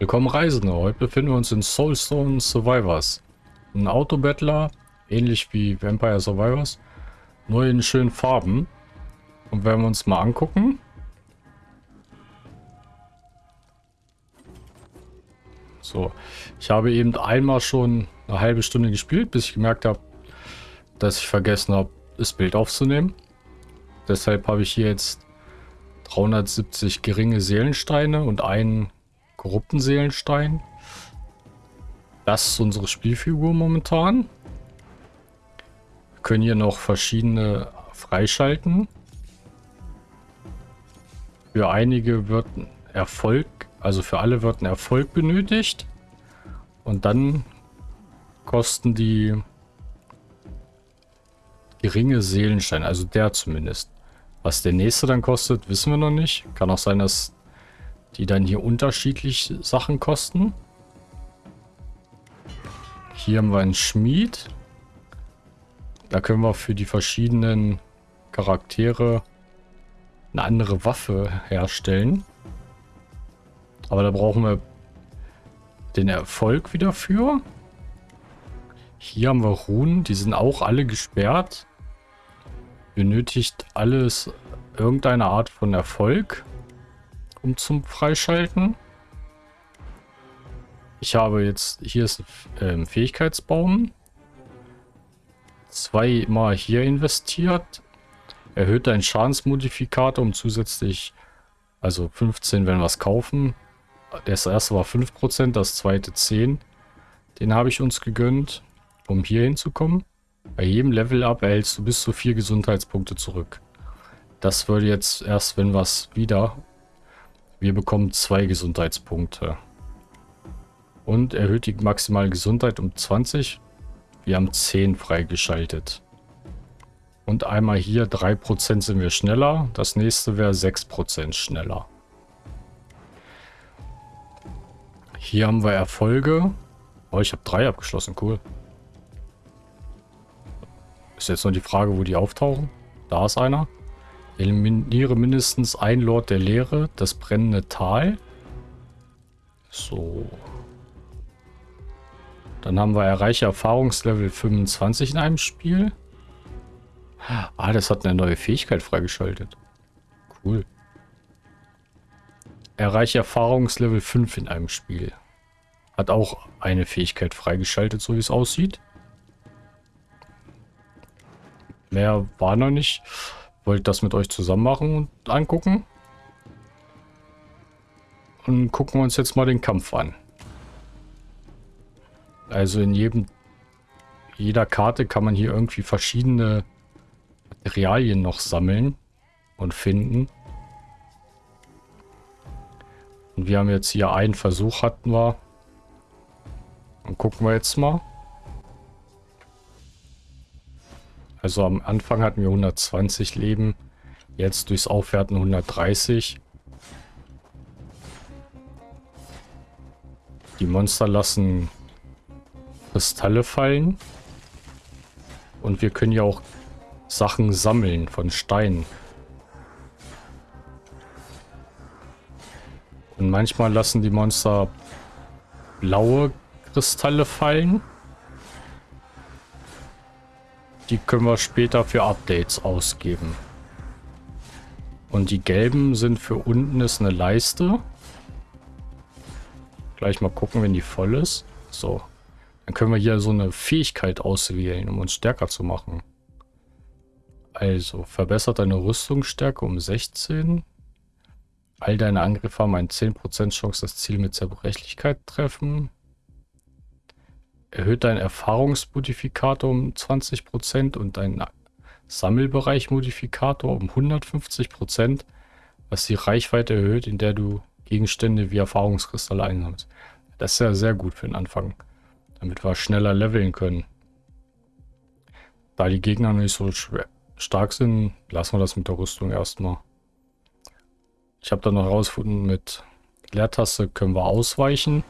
Willkommen Reisende, heute befinden wir uns in Soulstone Survivors. Ein Autobattler, ähnlich wie Vampire Survivors, nur in schönen Farben. Und wenn wir uns mal angucken... So, ich habe eben einmal schon eine halbe Stunde gespielt, bis ich gemerkt habe, dass ich vergessen habe, das Bild aufzunehmen. Deshalb habe ich hier jetzt 370 geringe Seelensteine und einen korrupten Seelenstein. Das ist unsere Spielfigur momentan. Wir können hier noch verschiedene freischalten. Für einige wird ein Erfolg, also für alle wird ein Erfolg benötigt. Und dann kosten die geringe Seelenstein, also der zumindest. Was der nächste dann kostet, wissen wir noch nicht. Kann auch sein, dass die dann hier unterschiedlich Sachen kosten. Hier haben wir einen Schmied. Da können wir für die verschiedenen Charaktere eine andere Waffe herstellen. Aber da brauchen wir den Erfolg wieder für. Hier haben wir Runen, die sind auch alle gesperrt. Benötigt alles irgendeine Art von Erfolg um zum Freischalten. Ich habe jetzt, hier ist ein ähm, Fähigkeitsbaum. Zweimal hier investiert. Erhöht deinen Schadensmodifikator um zusätzlich, also 15, wenn wir es kaufen. Das erste war 5%, das zweite 10. Den habe ich uns gegönnt, um hier hinzukommen. Bei jedem Level-Up erhältst du bis zu 4 Gesundheitspunkte zurück. Das würde jetzt erst, wenn wir es wieder wir bekommen zwei Gesundheitspunkte. Und erhöht die maximale Gesundheit um 20. Wir haben 10 freigeschaltet. Und einmal hier 3% sind wir schneller. Das nächste wäre 6% schneller. Hier haben wir Erfolge. Oh, ich habe drei abgeschlossen. Cool. Ist jetzt nur die Frage, wo die auftauchen. Da ist einer. Eliminiere mindestens ein Lord der Leere, das brennende Tal. So. Dann haben wir erreiche Erfahrungslevel 25 in einem Spiel. Ah, das hat eine neue Fähigkeit freigeschaltet. Cool. Erreiche Erfahrungslevel 5 in einem Spiel. Hat auch eine Fähigkeit freigeschaltet, so wie es aussieht. Mehr war noch nicht. Wollte das mit euch zusammen machen und angucken. Und gucken wir uns jetzt mal den Kampf an. Also in jedem jeder Karte kann man hier irgendwie verschiedene Materialien noch sammeln und finden. Und wir haben jetzt hier einen Versuch hatten wir. Und gucken wir jetzt mal. Also am Anfang hatten wir 120 Leben. Jetzt durchs Aufwerten 130. Die Monster lassen Kristalle fallen. Und wir können ja auch Sachen sammeln von Steinen. Und manchmal lassen die Monster blaue Kristalle fallen. Die können wir später für Updates ausgeben. Und die gelben sind für unten ist eine Leiste. Gleich mal gucken, wenn die voll ist. So. Dann können wir hier so eine Fähigkeit auswählen, um uns stärker zu machen. Also, verbessert deine Rüstungsstärke um 16. All deine Angriffe haben eine 10% Chance, das Ziel mit Zerbrechlichkeit treffen. Erhöht deinen Erfahrungsmodifikator um 20% und deinen Sammelbereich-Modifikator um 150%, was die Reichweite erhöht, in der du Gegenstände wie Erfahrungskristalle einsammelst. Das ist ja sehr gut für den Anfang, damit wir schneller leveln können. Da die Gegner nicht so stark sind, lassen wir das mit der Rüstung erstmal. Ich habe dann noch herausgefunden, mit Leertaste können wir ausweichen.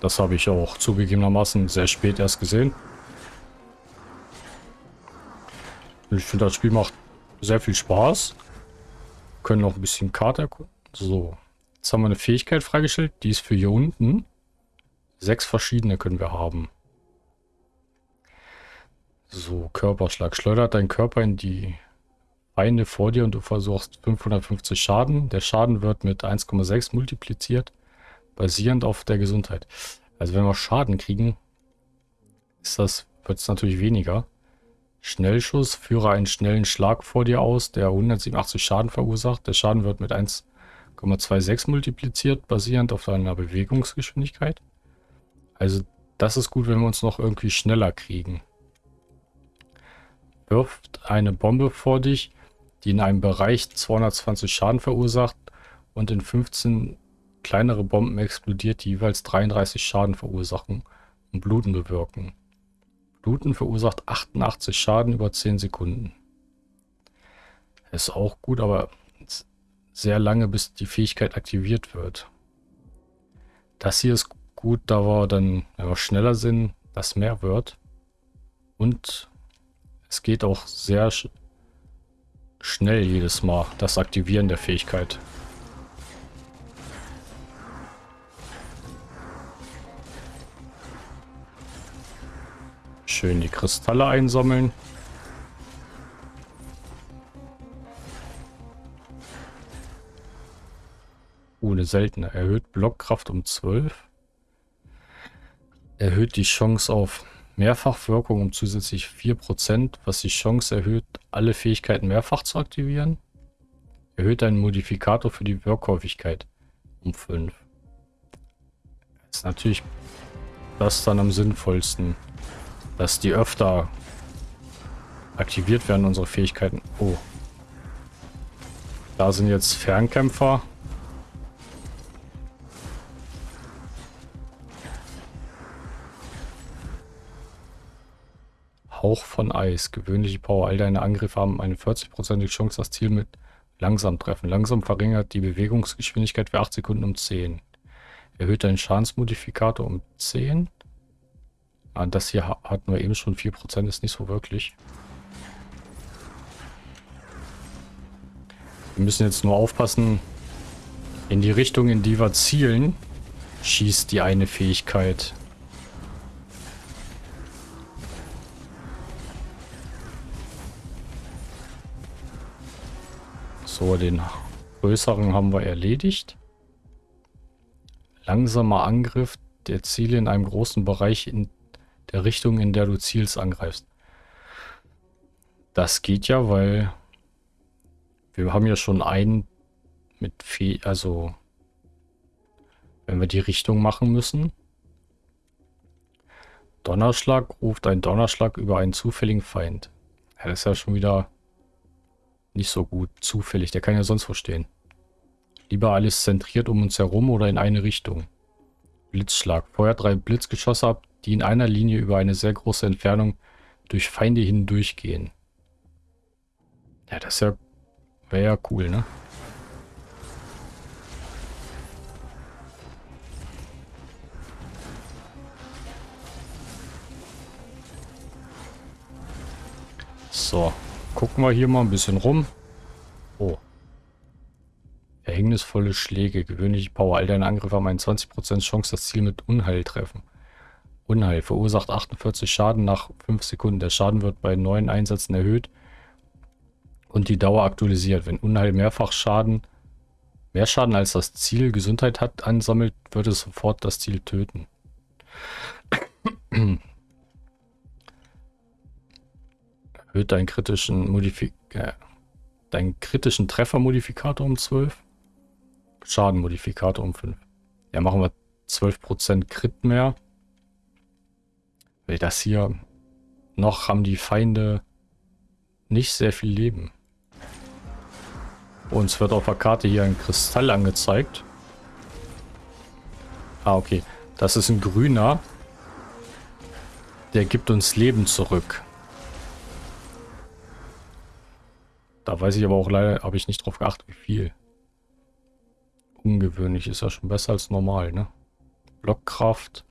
Das habe ich auch zugegebenermaßen sehr spät erst gesehen. Ich finde, das Spiel macht sehr viel Spaß. Wir können noch ein bisschen Karte erkunden. So. Jetzt haben wir eine Fähigkeit freigestellt, die ist für hier unten. Sechs verschiedene können wir haben. So, Körperschlag. Schleudert dein Körper in die Feinde vor dir und du versuchst 550 Schaden. Der Schaden wird mit 1,6 multipliziert, basierend auf der Gesundheit. Also wenn wir Schaden kriegen, ist das, wird es natürlich weniger. Schnellschuss, führe einen schnellen Schlag vor dir aus, der 187 Schaden verursacht. Der Schaden wird mit 1,26 multipliziert, basierend auf deiner Bewegungsgeschwindigkeit. Also das ist gut, wenn wir uns noch irgendwie schneller kriegen. Wirft eine Bombe vor dich, die in einem Bereich 220 Schaden verursacht und in 15 kleinere Bomben explodiert, die jeweils 33 Schaden verursachen und Bluten bewirken. Bluten verursacht 88 Schaden über 10 Sekunden. Ist auch gut, aber sehr lange, bis die Fähigkeit aktiviert wird. Das hier ist gut, da wir dann, wenn wir schneller sind, das mehr wird. Und es geht auch sehr sch schnell jedes Mal, das Aktivieren der Fähigkeit. Schön die Kristalle einsammeln. Eine seltene. Erhöht Blockkraft um 12. Erhöht die Chance auf Mehrfachwirkung um zusätzlich 4%, was die Chance erhöht, alle Fähigkeiten mehrfach zu aktivieren. Erhöht einen Modifikator für die Wirkhäufigkeit um 5. Ist natürlich das dann am sinnvollsten dass die öfter aktiviert werden, unsere Fähigkeiten. Oh. Da sind jetzt Fernkämpfer. Hauch von Eis. Gewöhnliche Power. All deine Angriffe haben eine 40%ige Chance, das Ziel mit langsam treffen. Langsam verringert die Bewegungsgeschwindigkeit für 8 Sekunden um 10. Erhöht deinen Schadensmodifikator um 10. Ah, das hier hatten wir eben schon 4%, ist nicht so wirklich. Wir müssen jetzt nur aufpassen, in die Richtung, in die wir zielen, schießt die eine Fähigkeit. So, den größeren haben wir erledigt. Langsamer Angriff der Ziele in einem großen Bereich in der Richtung, in der du zielst, angreifst. Das geht ja, weil wir haben ja schon einen mit Fee, also wenn wir die Richtung machen müssen. Donnerschlag ruft ein Donnerschlag über einen zufälligen Feind. Ja, das ist ja schon wieder nicht so gut. Zufällig, der kann ja sonst verstehen. Lieber alles zentriert um uns herum oder in eine Richtung. Blitzschlag. Feuer drei Blitzgeschosse ab, die in einer Linie über eine sehr große Entfernung durch Feinde hindurchgehen. Ja, das ja, wäre ja cool, ne? So, gucken wir hier mal ein bisschen rum. Oh. Verhängnisvolle Schläge, gewöhnliche Power. All deine Angriffe haben eine 20% Chance, das Ziel mit Unheil treffen. Unheil verursacht 48 Schaden nach 5 Sekunden. Der Schaden wird bei neuen Einsätzen erhöht und die Dauer aktualisiert. Wenn Unheil mehrfach Schaden, mehr Schaden als das Ziel Gesundheit hat, ansammelt, wird es sofort das Ziel töten. Erhöht deinen kritischen Modifik äh, deinen kritischen Treffermodifikator um 12. Schadenmodifikator um 5. Ja, machen wir 12% Crit mehr. Weil das hier noch haben die Feinde nicht sehr viel Leben. Uns wird auf der Karte hier ein Kristall angezeigt. Ah, okay. Das ist ein grüner. Der gibt uns Leben zurück. Da weiß ich aber auch leider, habe ich nicht drauf geachtet, wie viel. Ungewöhnlich ist ja schon besser als normal, ne? Blockkraft.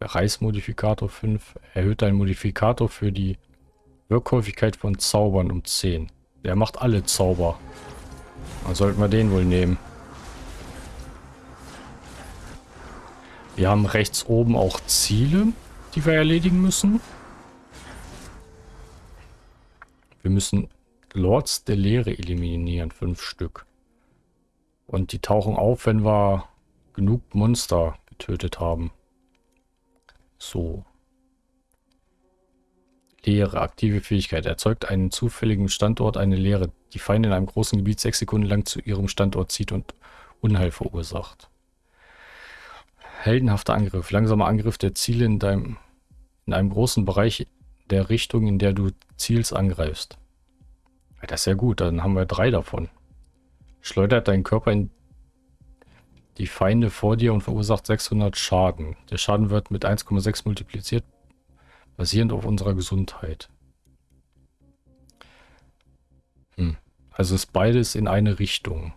Reißmodifikator 5 erhöht einen Modifikator für die Wirkhäufigkeit von Zaubern um 10. Der macht alle Zauber. Dann sollten wir den wohl nehmen. Wir haben rechts oben auch Ziele, die wir erledigen müssen. Wir müssen Lords der Leere eliminieren, fünf Stück. Und die tauchen auf, wenn wir genug Monster getötet haben. So. Leere, aktive Fähigkeit. Erzeugt einen zufälligen Standort eine Leere, die Feinde in einem großen Gebiet sechs Sekunden lang zu ihrem Standort zieht und Unheil verursacht. Heldenhafter Angriff. Langsamer Angriff der Ziele in, deinem, in einem großen Bereich der Richtung, in der du Ziels angreifst. Das ist ja gut, dann haben wir drei davon. Schleudert deinen Körper in die Feinde vor dir und verursacht 600 Schaden. Der Schaden wird mit 1,6 multipliziert, basierend auf unserer Gesundheit. Hm. Also ist beides in eine Richtung.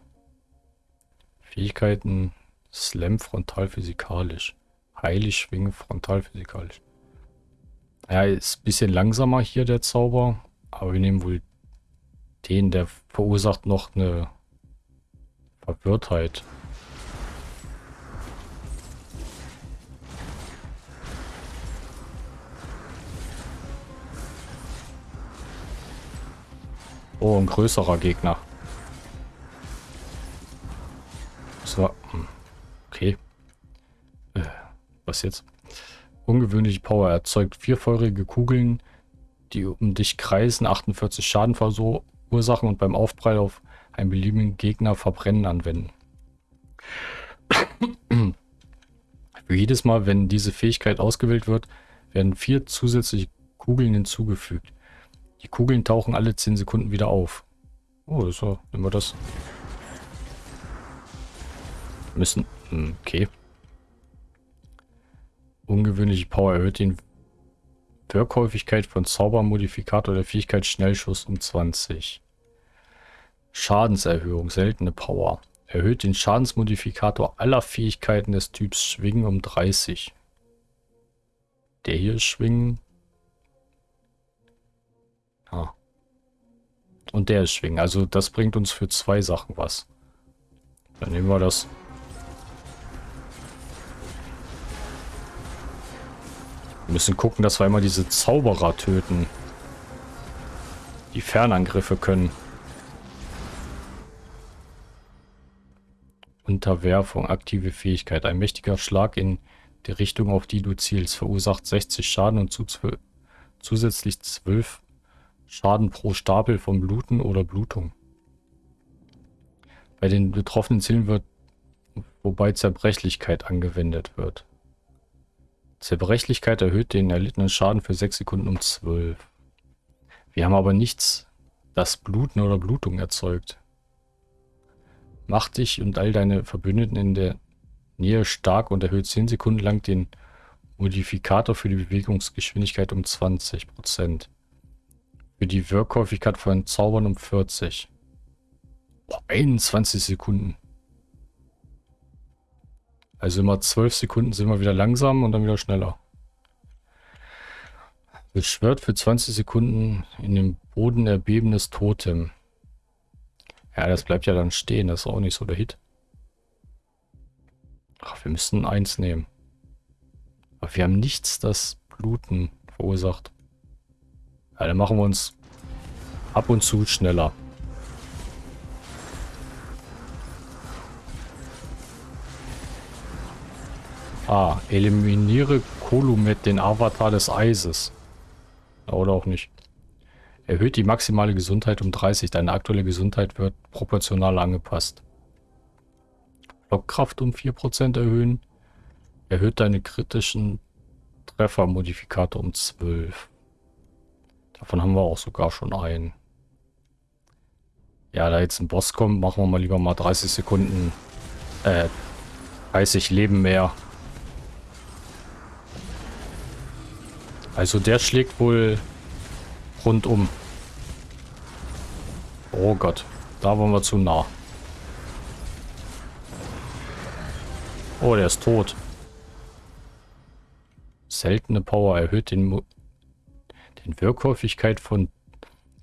Fähigkeiten Slam frontal physikalisch. Heilig schwingen frontal physikalisch. Ja, ist ein bisschen langsamer hier der Zauber, aber wir nehmen wohl den, der verursacht noch eine Verwirrtheit. Oh, ein größerer Gegner. So. Hm. Okay. Äh, was jetzt? Ungewöhnliche Power erzeugt vier feurige Kugeln, die um dich kreisen, 48 Schaden verursachen und beim Aufprall auf einen beliebigen Gegner verbrennen anwenden. Für jedes Mal, wenn diese Fähigkeit ausgewählt wird, werden vier zusätzliche Kugeln hinzugefügt. Die Kugeln tauchen alle 10 Sekunden wieder auf. Oh, das war, wir das. Müssen hm, okay. Ungewöhnliche Power erhöht den Wirkhäufigkeit von Zaubermodifikator der Fähigkeit Schnellschuss um 20. Schadenserhöhung, seltene Power. Erhöht den Schadensmodifikator aller Fähigkeiten des Typs Schwingen um 30. Der hier ist Schwingen. Ah. Und der ist Schwingen. Also das bringt uns für zwei Sachen was. Dann nehmen wir das. Wir müssen gucken, dass wir immer diese Zauberer töten. Die Fernangriffe können. Unterwerfung, aktive Fähigkeit. Ein mächtiger Schlag in die Richtung, auf die du zielst, verursacht 60 Schaden und zusätzlich 12 Schaden pro Stapel von Bluten oder Blutung. Bei den betroffenen Zielen wird wobei Zerbrechlichkeit angewendet wird. Zerbrechlichkeit erhöht den erlittenen Schaden für 6 Sekunden um 12. Wir haben aber nichts, das Bluten oder Blutung erzeugt. Mach dich und all deine Verbündeten in der Nähe stark und erhöht 10 Sekunden lang den Modifikator für die Bewegungsgeschwindigkeit um 20%. Für die Wirkhäufigkeit von Zaubern um 40. Boah, 21 Sekunden. Also immer 12 Sekunden sind wir wieder langsam und dann wieder schneller. Beschwört für 20 Sekunden in den Boden erbebendes Totem. Ja, das bleibt ja dann stehen. Das ist auch nicht so der Hit. Ach, wir müssen eins nehmen. Aber wir haben nichts, das Bluten verursacht. Ja, dann machen wir uns ab und zu schneller. Ah, eliminiere Kolumet, den Avatar des Eises. Oder auch nicht. Erhöht die maximale Gesundheit um 30. Deine aktuelle Gesundheit wird proportional angepasst. Blockkraft um 4% erhöhen. Erhöht deine kritischen Treffermodifikator um 12. Davon haben wir auch sogar schon einen. Ja, da jetzt ein Boss kommt, machen wir mal lieber mal 30 Sekunden, äh, 30 Leben mehr. Also der schlägt wohl rundum. Oh Gott, da waren wir zu nah. Oh, der ist tot. Seltene Power erhöht den, Den Wirkhäufigkeit von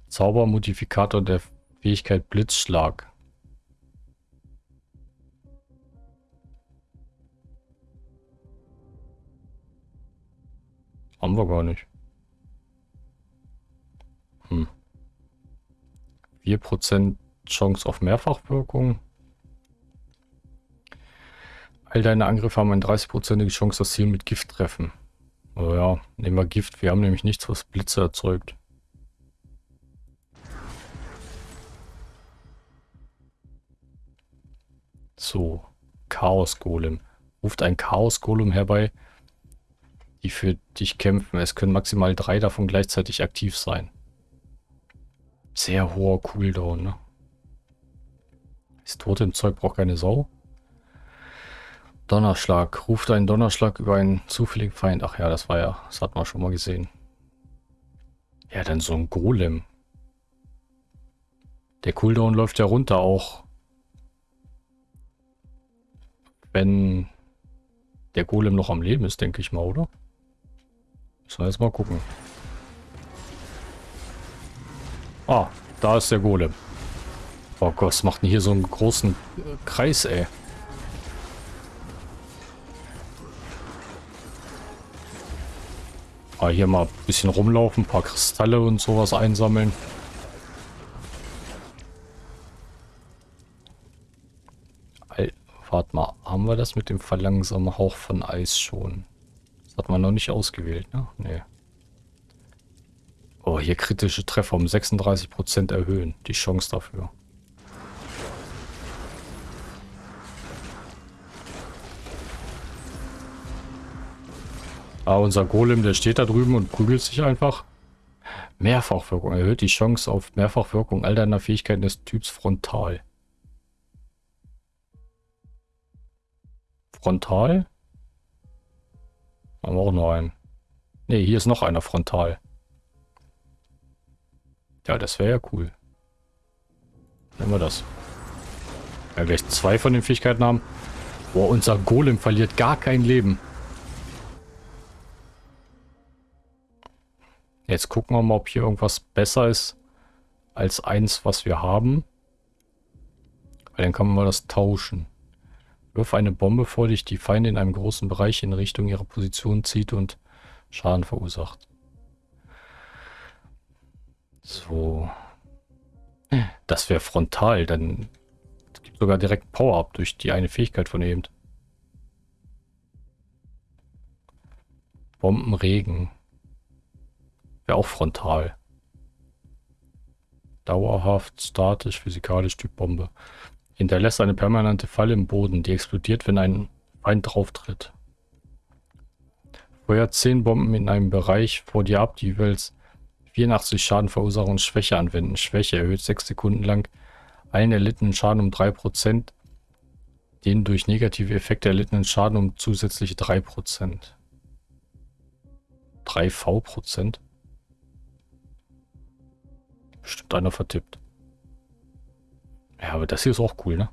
Zaubermodifikator der Fähigkeit Blitzschlag. Haben wir gar nicht. Hm. 4% Chance auf Mehrfachwirkung. All deine Angriffe haben eine 30%ige Chance, das Ziel mit Gift treffen. Oh ja, nehmen wir Gift. Wir haben nämlich nichts, was Blitze erzeugt. So, Chaos Golem. Ruft ein Chaos Golem herbei, die für dich kämpfen. Es können maximal drei davon gleichzeitig aktiv sein. Sehr hoher Cooldown, ne? Das Totem-Zeug braucht keine Sau. Donnerschlag. Ruft einen Donnerschlag über einen zufälligen Feind. Ach ja, das war ja, das hat man schon mal gesehen. Ja, dann so ein Golem. Der Cooldown läuft ja runter auch. Wenn der Golem noch am Leben ist, denke ich mal, oder? Müssen wir jetzt mal gucken. Ah, da ist der Golem. Oh Gott, was macht denn hier so einen großen Kreis, ey? Ah, hier mal ein bisschen rumlaufen, ein paar Kristalle und sowas einsammeln. Warte mal, haben wir das mit dem verlangsamen Hauch von Eis schon? Das hat man noch nicht ausgewählt, ne? Nee. Oh, hier kritische Treffer um 36% erhöhen. Die Chance dafür. Ah, unser Golem, der steht da drüben und prügelt sich einfach. Mehrfachwirkung erhöht die Chance auf Mehrfachwirkung all deiner Fähigkeiten des Typs Frontal. Frontal? Haben wir auch noch einen. Ne, hier ist noch einer Frontal. Ja, das wäre ja cool. Nehmen wir das. Ja, gleich zwei von den Fähigkeiten haben. Boah, unser Golem verliert gar kein Leben. Jetzt gucken wir mal, ob hier irgendwas besser ist als eins, was wir haben. Weil dann kann man mal das tauschen. Wirf eine Bombe vor dich, die Feinde in einem großen Bereich in Richtung ihrer Position zieht und Schaden verursacht. So. Das wäre frontal, dann gibt sogar direkt Power-Up durch die eine Fähigkeit von eben. Bombenregen. Wäre auch frontal. Dauerhaft, statisch, physikalisch, Typ Bombe. Hinterlässt eine permanente Falle im Boden, die explodiert, wenn ein Feind drauftritt. Feuert 10 Bomben in einem Bereich vor dir ab, die jeweils 84 Schaden verursachen und Schwäche anwenden. Schwäche erhöht 6 Sekunden lang allen erlittenen Schaden um 3%, den durch negative Effekte erlittenen Schaden um zusätzliche 3%. 3V%? Bestimmt einer vertippt. Ja, aber das hier ist auch cool, ne?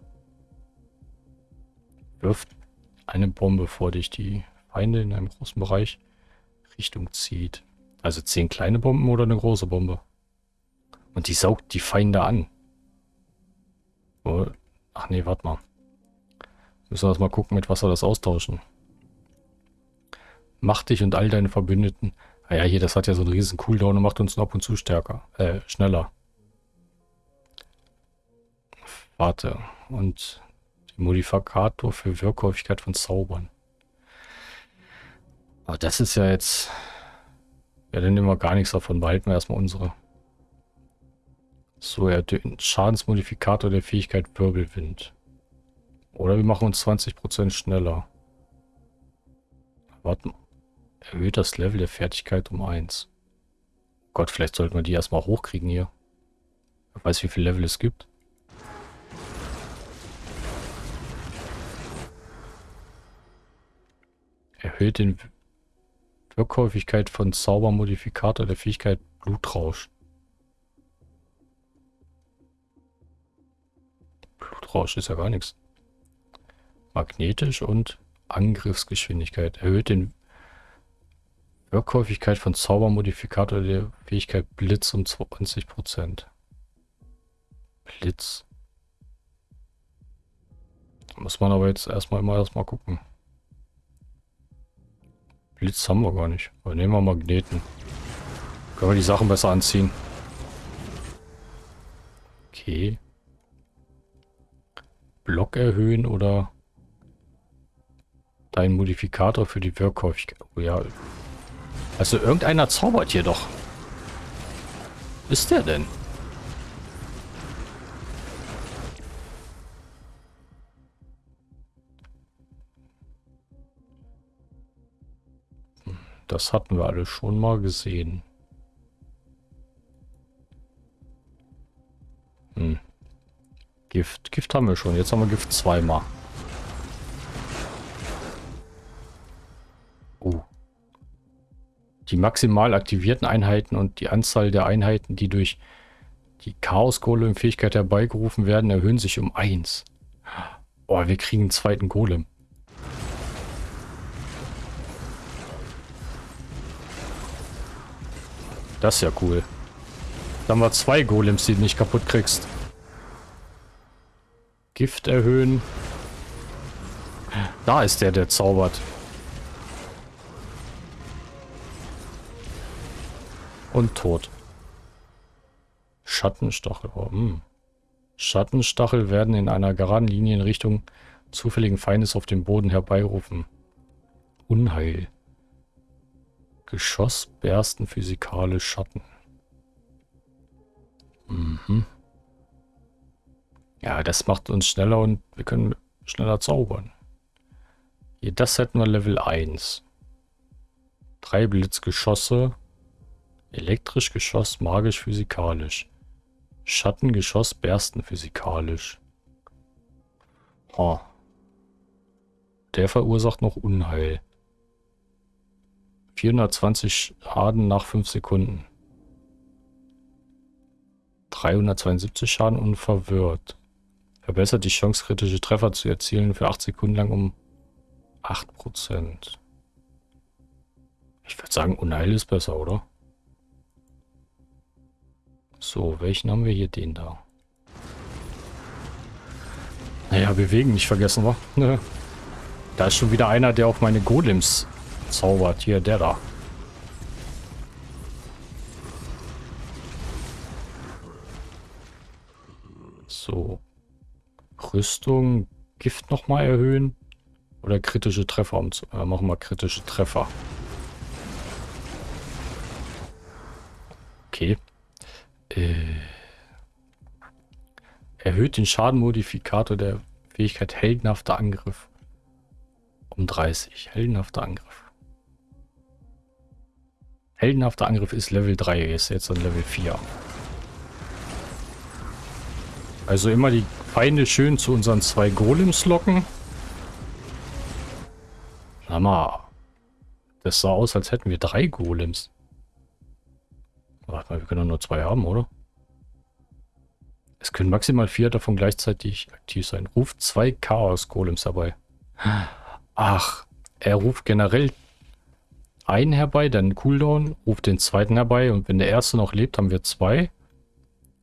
Wirft eine Bombe vor dich, die Feinde in einem großen Bereich Richtung zieht. Also zehn kleine Bomben oder eine große Bombe. Und die saugt die Feinde an. Ach nee, warte mal. Müssen wir das mal gucken, mit was wir das austauschen. Mach dich und all deine Verbündeten Ah ja, hier, das hat ja so einen riesen Cooldown und macht uns ab und zu stärker. Äh, schneller. Warte. Und den Modifikator für Wirkhäufigkeit von Zaubern. Aber das ist ja jetzt... Ja, dann nehmen wir gar nichts davon. Behalten wir erstmal unsere. So, ja, den Schadensmodifikator der Fähigkeit Wirbelwind. Oder wir machen uns 20% schneller. Warte mal. Erhöht das Level der Fertigkeit um 1. Gott, vielleicht sollten wir die erstmal hochkriegen hier. Wer weiß, wie viel Level es gibt. Erhöht den Wirkhäufigkeit von Zaubermodifikator der Fähigkeit Blutrausch. Blutrausch ist ja gar nichts. Magnetisch und Angriffsgeschwindigkeit. Erhöht den Wirkhäufigkeit von Zaubermodifikator der Fähigkeit Blitz um 20%. Blitz. Muss man aber jetzt erstmal mal erstmal gucken. Blitz haben wir gar nicht. Aber nehmen wir Magneten. Können wir die Sachen besser anziehen. Okay. Block erhöhen oder dein Modifikator für die Wirkhäufigkeit. Oh ja. Also irgendeiner zaubert hier doch. Ist der denn? Das hatten wir alle schon mal gesehen. Hm. Gift. Gift haben wir schon. Jetzt haben wir Gift zweimal. Die maximal aktivierten Einheiten und die Anzahl der Einheiten, die durch die Chaos-Golem-Fähigkeit herbeigerufen werden, erhöhen sich um 1. Oh, wir kriegen einen zweiten Golem. Das ist ja cool. Dann haben wir zwei Golems, die du nicht kaputt kriegst. Gift erhöhen. Da ist der, der zaubert. Und tot. Schattenstachel. Oh, hm. Schattenstachel werden in einer geraden Linie in Richtung zufälligen Feindes auf dem Boden herbeirufen. Unheil. Geschoss bersten physikale Schatten. Mhm. Ja, das macht uns schneller und wir können schneller zaubern. Hier, das hätten wir Level 1. Drei Blitzgeschosse. Elektrisch Geschoss, magisch, physikalisch. Schattengeschoss, bersten physikalisch. Ha. Der verursacht noch Unheil. 420 Schaden nach 5 Sekunden. 372 Schaden unverwirrt. Verbessert die Chance, kritische Treffer zu erzielen für 8 Sekunden lang um 8%. Ich würde sagen, Unheil ist besser, oder? So, welchen haben wir hier? Den da. Naja, bewegen nicht vergessen, wa? Da ist schon wieder einer, der auf meine Golems zaubert. Hier, der da. So. Rüstung, Gift nochmal erhöhen. Oder kritische Treffer. Um zu, äh, machen wir kritische Treffer. Okay. Äh, erhöht den Schadenmodifikator der Fähigkeit heldenhafter Angriff um 30. Heldenhafter Angriff. Heldenhafter Angriff ist Level 3, ist jetzt an Level 4. Also immer die Feinde schön zu unseren zwei Golems locken. Mal, das sah aus, als hätten wir drei Golems. Warte mal, wir können doch nur zwei haben, oder? Es können maximal vier davon gleichzeitig aktiv sein. Ruft zwei Chaos-Golems herbei. Ach, er ruft generell einen herbei, dann Cooldown, ruft den zweiten herbei und wenn der erste noch lebt, haben wir zwei.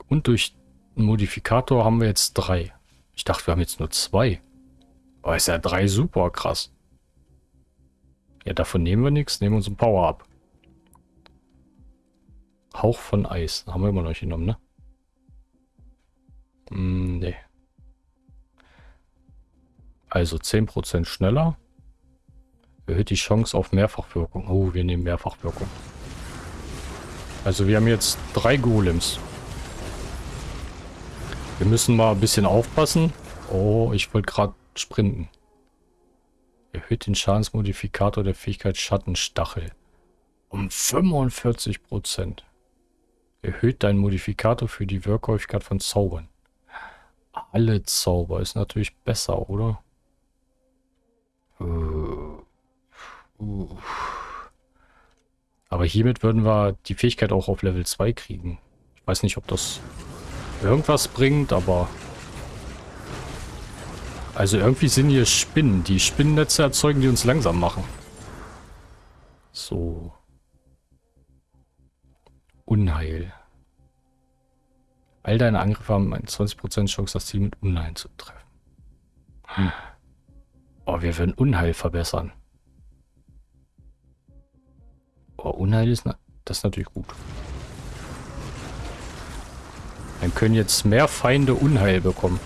Und durch einen Modifikator haben wir jetzt drei. Ich dachte, wir haben jetzt nur zwei. Aber ist ja drei super krass. Ja, davon nehmen wir nichts, nehmen uns ein Power ab. Hauch von Eis. Haben wir immer noch nicht genommen, ne? Hm, nee. Also 10% schneller. Erhöht die Chance auf Mehrfachwirkung. Oh, wir nehmen Mehrfachwirkung. Also wir haben jetzt drei Golems. Wir müssen mal ein bisschen aufpassen. Oh, ich wollte gerade sprinten. Erhöht den Schadensmodifikator der Fähigkeit Schattenstachel. Um 45%. Erhöht deinen Modifikator für die Wirkhäufigkeit von Zaubern. Alle Zauber ist natürlich besser, oder? Aber hiermit würden wir die Fähigkeit auch auf Level 2 kriegen. Ich weiß nicht, ob das irgendwas bringt, aber... Also irgendwie sind hier Spinnen. Die Spinnennetze erzeugen, die uns langsam machen. So. Unheil. All deine Angriffe haben eine 20% Chance, das Ziel mit Unheil zu treffen. Hm. Oh, wir werden Unheil verbessern. Oh, Unheil ist, na das ist natürlich gut. Dann können jetzt mehr Feinde Unheil bekommen.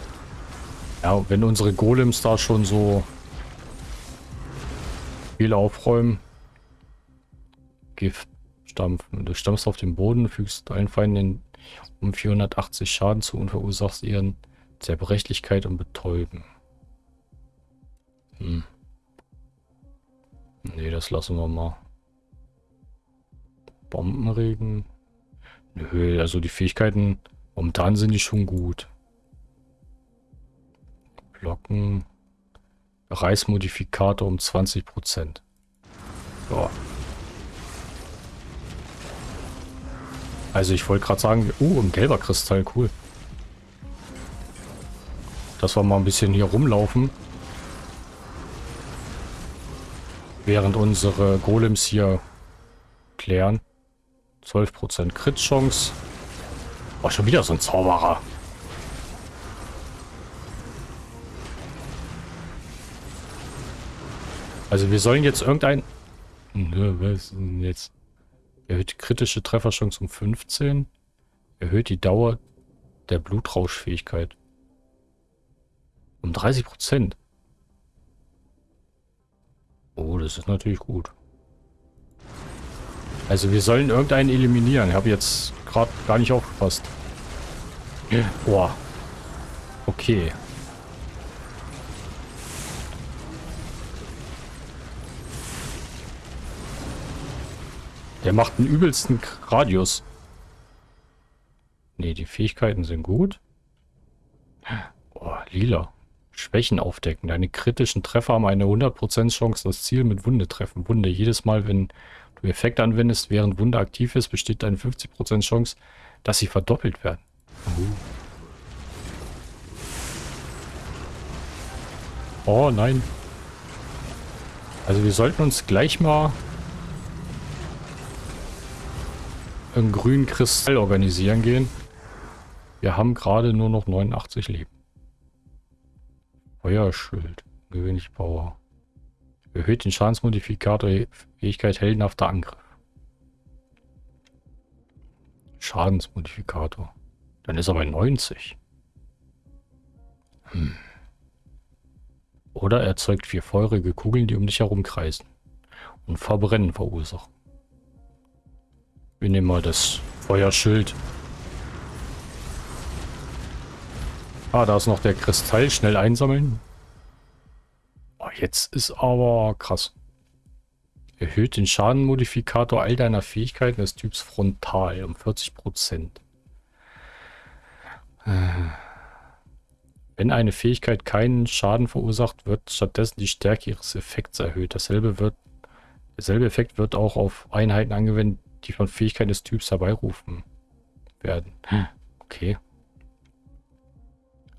Ja, wenn unsere Golems da schon so viel aufräumen. Gift stampfen. Du stampfst auf den Boden, fügst allen Feinden um 480 Schaden zu und verursachst ihren Zerbrechlichkeit und Betäuben. Hm. Nee, das lassen wir mal. Bombenregen. Nö, also die Fähigkeiten, momentan sind die schon gut. Blocken. Reismodifikator um 20%. Ja. Also ich wollte gerade sagen, uh, ein gelber Kristall, cool. Dass wir mal ein bisschen hier rumlaufen. Während unsere Golems hier klären. 12% Crit-Chance. Oh, schon wieder so ein Zauberer. Also wir sollen jetzt irgendein... Nö, was ist denn jetzt? Erhöht die kritische Trefferchance um 15. Erhöht die Dauer der Blutrauschfähigkeit. Um 30%. Oh, das ist natürlich gut. Also wir sollen irgendeinen eliminieren. Ich habe jetzt gerade gar nicht aufgepasst. Boah. Okay. Der macht einen übelsten Radius. Ne, die Fähigkeiten sind gut. Oh, lila. Schwächen aufdecken. Deine kritischen Treffer haben eine 100% Chance, das Ziel mit Wunde treffen. Wunde. Jedes Mal, wenn du Effekt anwendest, während Wunde aktiv ist, besteht eine 50% Chance, dass sie verdoppelt werden. Oh nein. Also wir sollten uns gleich mal einen grünen Kristall organisieren gehen. Wir haben gerade nur noch 89 Leben. Feuerschild. Gewöhnlich Power. Erhöht den Schadensmodifikator Fähigkeit heldenhafter Angriff. Schadensmodifikator. Dann ist er bei 90. Hm. Oder erzeugt vier feurige Kugeln, die um dich herum kreisen und Verbrennen verursachen. Wir nehmen mal das Feuerschild. Ah, da ist noch der Kristall. Schnell einsammeln. Oh, jetzt ist aber krass. Erhöht den Schadenmodifikator all deiner Fähigkeiten des Typs Frontal um 40%. Wenn eine Fähigkeit keinen Schaden verursacht, wird stattdessen die Stärke ihres Effekts erhöht. Dasselbe, wird, derselbe Effekt wird auch auf Einheiten angewendet, die von Fähigkeiten des Typs herbeirufen werden. Hm. Okay.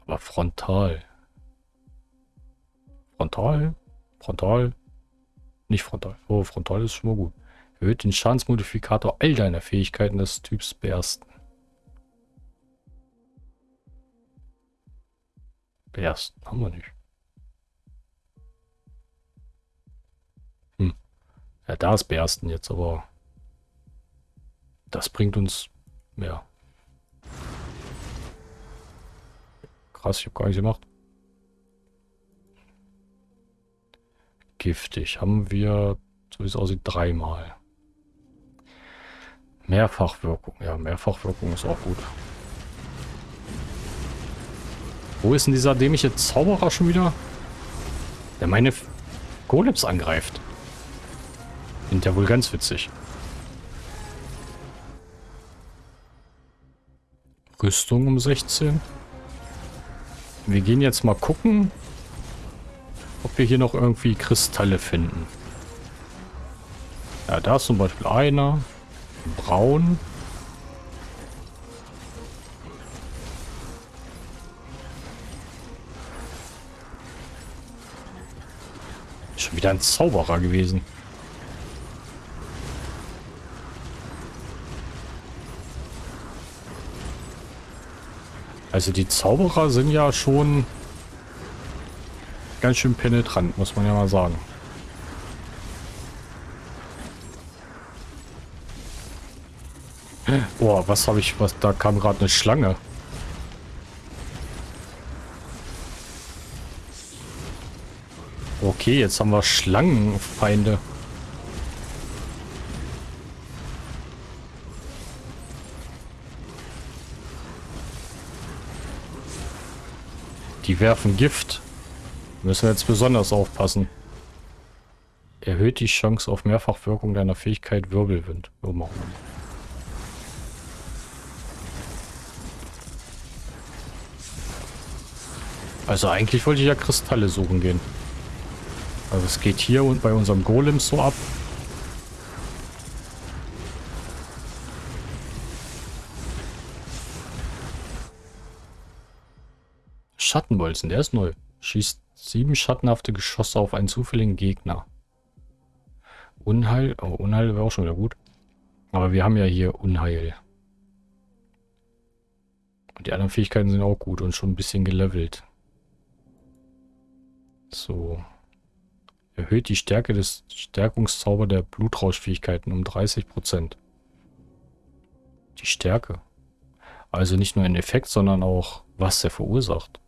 Aber frontal. Frontal? Frontal? Nicht frontal. Oh, frontal ist schon mal gut. Erhöht den Schadensmodifikator all deiner Fähigkeiten des Typs Bersten. Bersten haben wir nicht. Hm. Ja, da ist Bersten jetzt, aber das bringt uns mehr. Krass, ich habe gar nicht gemacht. Giftig haben wir, so wie es aussieht, dreimal. Mehrfachwirkung. Ja, Mehrfachwirkung ist auch gut. Wo ist denn dieser dämliche Zauberer schon wieder? Der meine Golems angreift. Sind ja wohl ganz witzig. Rüstung um 16. Wir gehen jetzt mal gucken, ob wir hier noch irgendwie Kristalle finden. Ja, da ist zum Beispiel einer. Braun. Schon wieder ein Zauberer gewesen. Also die Zauberer sind ja schon ganz schön penetrant, muss man ja mal sagen. Boah, was habe ich, was, da kam gerade eine Schlange. Okay, jetzt haben wir Schlangenfeinde. Die werfen Gift. Müssen jetzt besonders aufpassen. Erhöht die Chance auf Mehrfachwirkung deiner Fähigkeit Wirbelwind. Wir. Also eigentlich wollte ich ja Kristalle suchen gehen. Also es geht hier und bei unserem Golem so ab. Schattenbolzen, der ist neu. Schießt sieben schattenhafte Geschosse auf einen zufälligen Gegner. Unheil, oh, Unheil wäre auch schon wieder gut. Aber wir haben ja hier Unheil. Und die anderen Fähigkeiten sind auch gut und schon ein bisschen gelevelt. So. Erhöht die Stärke des Stärkungszauber der Blutrauschfähigkeiten um 30%. Die Stärke. Also nicht nur ein Effekt, sondern auch, was er verursacht.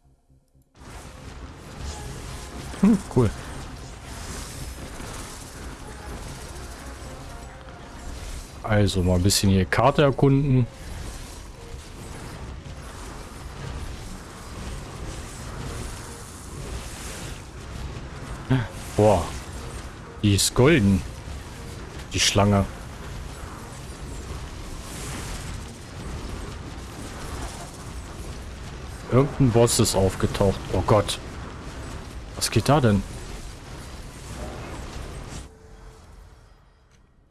Hm, cool. Also mal ein bisschen hier Karte erkunden. Boah. Die ist golden. Die Schlange. Irgendein Boss ist aufgetaucht. Oh Gott. Was geht da denn?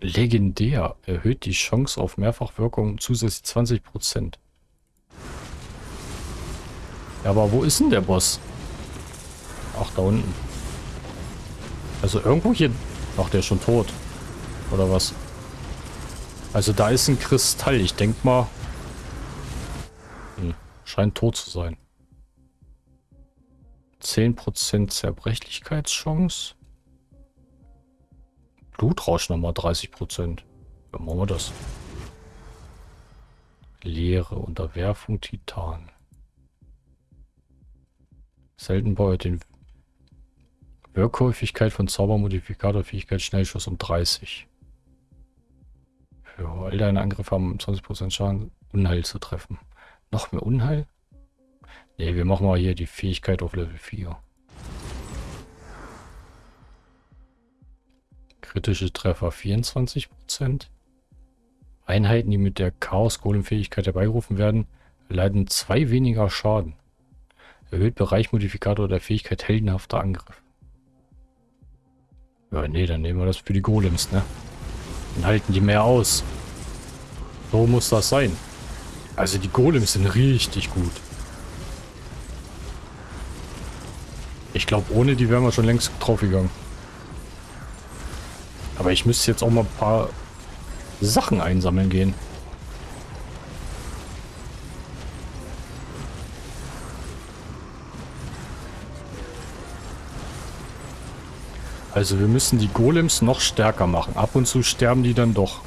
Legendär. Erhöht die Chance auf Mehrfachwirkung zusätzlich 20%. Ja, aber wo ist denn der Boss? Ach, da unten. Also irgendwo hier... Ach, der ist schon tot. Oder was? Also da ist ein Kristall. Ich denke mal... Hm, scheint tot zu sein. 10% Zerbrechlichkeitschance. Blutrausch nochmal 30%. Ja, machen wir das. Leere, Unterwerfung, Titan. Selten baut den Wirkhäufigkeit von Zaubermodifikator, Fähigkeit, Schnellschuss um 30. Für all deine Angriffe haben 20% Schaden, Unheil zu treffen. Noch mehr Unheil? Ne, wir machen mal hier die Fähigkeit auf Level 4. Kritische Treffer 24%. Einheiten, die mit der Chaos-Golem-Fähigkeit herbeigerufen werden, erleiden zwei weniger Schaden. Erhöht Bereichmodifikator der Fähigkeit heldenhafter Angriff. Ja, nee, dann nehmen wir das für die Golems, ne? Dann halten die mehr aus. So muss das sein. Also die Golems sind richtig gut. Ich glaube, ohne die wären wir schon längst draufgegangen. Aber ich müsste jetzt auch mal ein paar Sachen einsammeln gehen. Also wir müssen die Golems noch stärker machen. Ab und zu sterben die dann doch.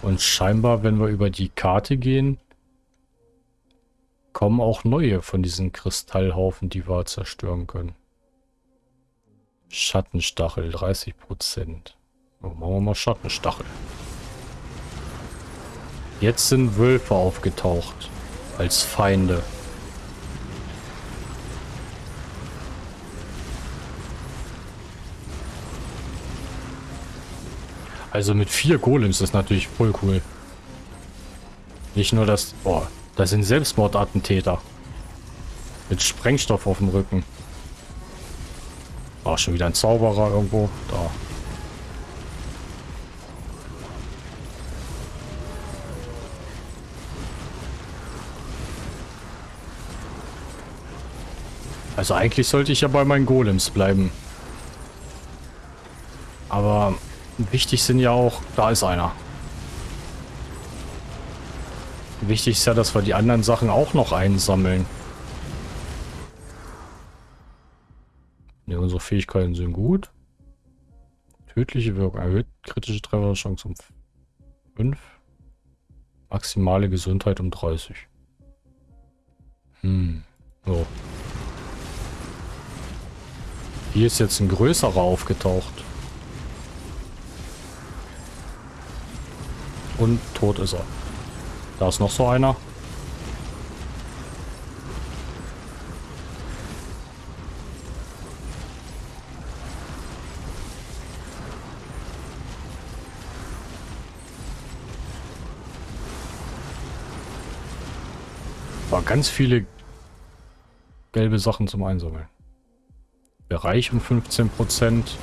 Und scheinbar, wenn wir über die Karte gehen, kommen auch neue von diesen Kristallhaufen, die wir zerstören können. Schattenstachel, 30%. Oh, machen wir mal Schattenstachel. Jetzt sind Wölfe aufgetaucht. Als Feinde. Also mit vier Golems ist natürlich voll cool. Nicht nur das... Boah, das sind Selbstmordattentäter. Mit Sprengstoff auf dem Rücken. War schon wieder ein Zauberer irgendwo. Da. Also eigentlich sollte ich ja bei meinen Golems bleiben. Aber wichtig sind ja auch... Da ist einer. Wichtig ist ja, dass wir die anderen Sachen auch noch einsammeln. Ne, unsere Fähigkeiten sind gut. Tödliche Wirkung erhöht kritische Trefferchance um 5. Maximale Gesundheit um 30. Hm. So. Hier ist jetzt ein größerer aufgetaucht. Und tot ist er. Da ist noch so einer. War ganz viele gelbe Sachen zum Einsammeln. Bereich um 15 Prozent.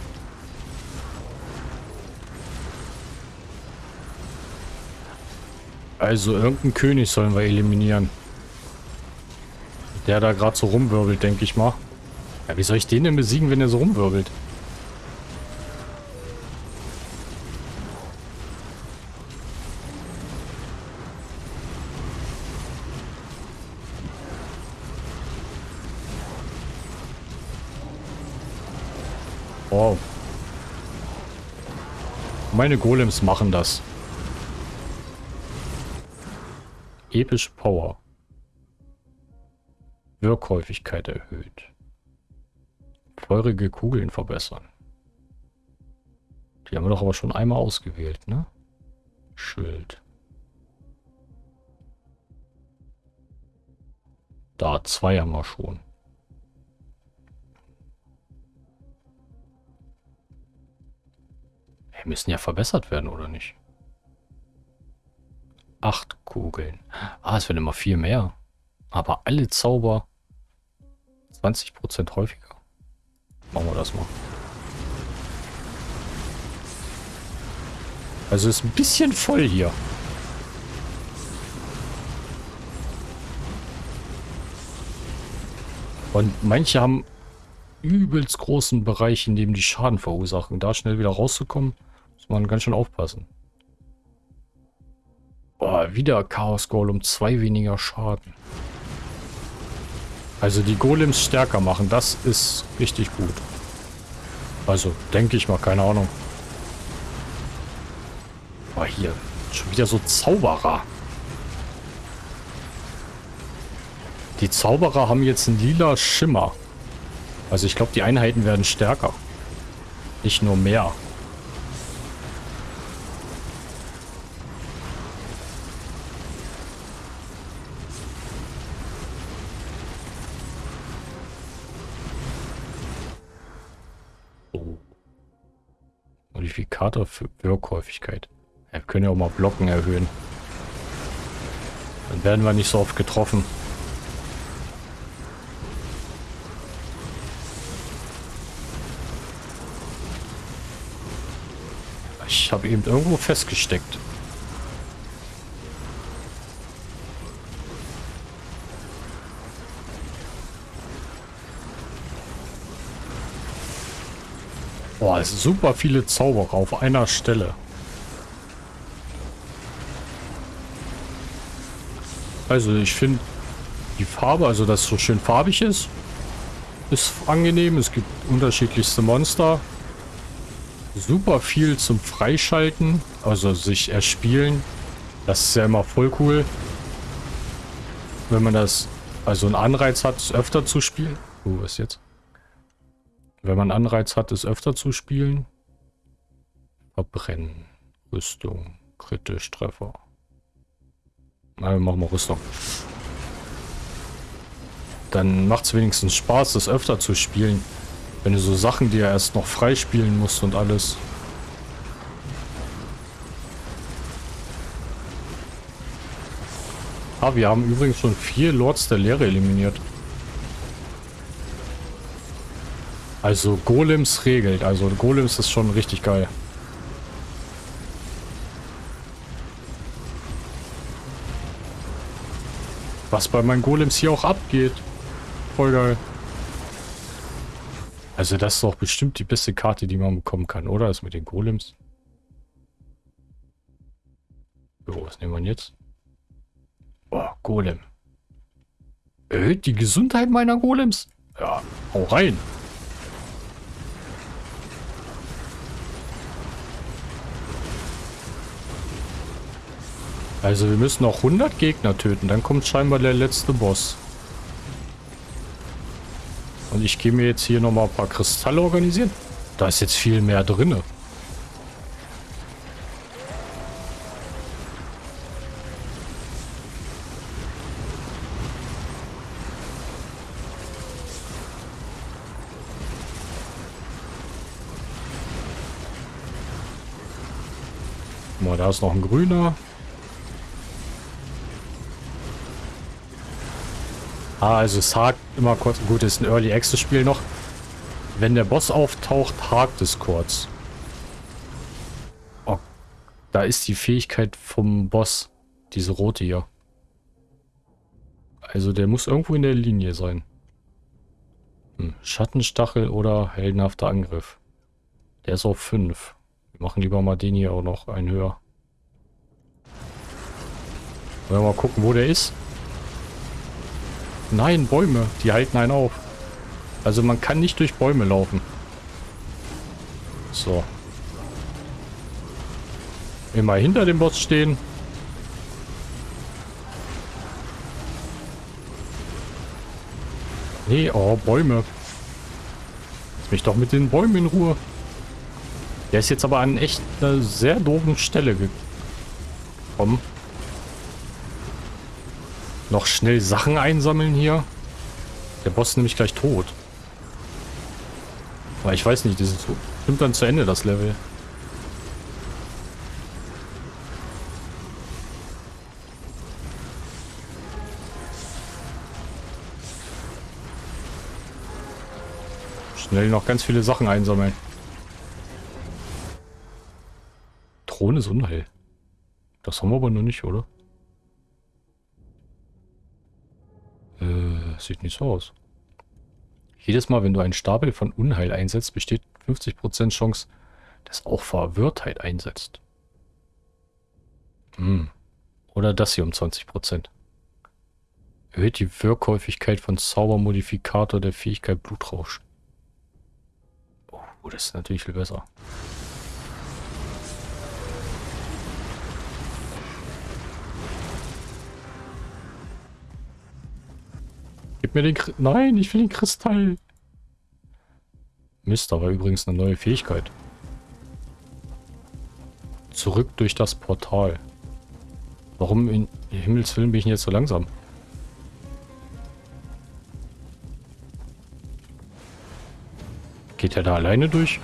Also irgendeinen König sollen wir eliminieren. Der da gerade so rumwirbelt, denke ich mal. Ja, wie soll ich den denn besiegen, wenn er so rumwirbelt? Wow. Meine Golems machen das. Epische Power. Wirkhäufigkeit erhöht. Feurige Kugeln verbessern. Die haben wir doch aber schon einmal ausgewählt, ne? Schild. Da, zwei haben wir schon. Die müssen ja verbessert werden, oder nicht? Acht Kugeln. Ah, es werden immer viel mehr. Aber alle Zauber 20% häufiger. Machen wir das mal. Also ist ein bisschen voll hier. Und manche haben übelst großen Bereich, in dem die Schaden verursachen. Da schnell wieder rauszukommen, muss man ganz schön aufpassen. Boah, wieder Chaos Golem, zwei weniger Schaden. Also die Golems stärker machen, das ist richtig gut. Also, denke ich mal, keine Ahnung. Aber hier, schon wieder so Zauberer. Die Zauberer haben jetzt einen lila Schimmer. Also ich glaube, die Einheiten werden stärker. Nicht nur mehr. Modifikator für Wirkhäufigkeit. Ja, wir können ja auch mal Blocken erhöhen. Dann werden wir nicht so oft getroffen. Ich habe eben irgendwo festgesteckt. Boah, sind super viele Zauberer auf einer Stelle. Also ich finde die Farbe, also dass es so schön farbig ist, ist angenehm. Es gibt unterschiedlichste Monster. Super viel zum Freischalten, also sich erspielen. Das ist ja immer voll cool. Wenn man das, also einen Anreiz hat, öfter zu spielen. Oh, was jetzt? Wenn man Anreiz hat, es öfter zu spielen. Verbrennen. Rüstung. Kritisch. Treffer. Na, wir machen mal Rüstung. Dann macht es wenigstens Spaß, das öfter zu spielen. Wenn du so Sachen, die er erst noch freispielen musst und alles. Ah, wir haben übrigens schon vier Lords der Lehre eliminiert. Also Golems regelt. Also Golems ist schon richtig geil. Was bei meinen Golems hier auch abgeht. Voll geil. Also das ist doch bestimmt die beste Karte, die man bekommen kann, oder? Das mit den Golems. So, was nehmen wir jetzt? Oh, Golem. Erhöht die Gesundheit meiner Golems? Ja, hau rein. Also wir müssen noch 100 Gegner töten, dann kommt scheinbar der letzte Boss. Und ich gehe mir jetzt hier nochmal ein paar Kristalle organisieren. Da ist jetzt viel mehr drinne. Mal, da ist noch ein grüner. Ah, also es hakt immer kurz. Gut, ist ein Early Access Spiel noch. Wenn der Boss auftaucht, hakt es kurz. Oh, da ist die Fähigkeit vom Boss. Diese rote hier. Also der muss irgendwo in der Linie sein. Hm, Schattenstachel oder heldenhafter Angriff. Der ist auf 5. Wir machen lieber mal den hier auch noch einen höher. Wollen wir mal gucken, wo der ist. Nein, Bäume. Die halten einen auf. Also man kann nicht durch Bäume laufen. So. Immer hinter dem Boss stehen. Nee, oh, Bäume. Lass mich doch mit den Bäumen in Ruhe. Der ist jetzt aber an echt einer sehr doofen Stelle gekommen. Noch schnell Sachen einsammeln hier. Der Boss ist nämlich gleich tot. Aber ich weiß nicht, das ist bestimmt dann zu Ende, das Level. Schnell noch ganz viele Sachen einsammeln. Drohne ist Unheil. Das haben wir aber noch nicht, oder? Äh, sieht nicht so aus. Jedes Mal, wenn du einen Stapel von Unheil einsetzt, besteht 50% Chance, dass auch Verwirrtheit einsetzt. Hm. Oder das hier um 20%. Erhöht die Wirkhäufigkeit von Zaubermodifikator der Fähigkeit Blutrausch. Oh, das ist natürlich viel besser. Gib mir den... Kr Nein, ich will den Kristall. Mist, da war übrigens eine neue Fähigkeit. Zurück durch das Portal. Warum in Himmels Willen bin ich jetzt so langsam? Geht er da alleine durch?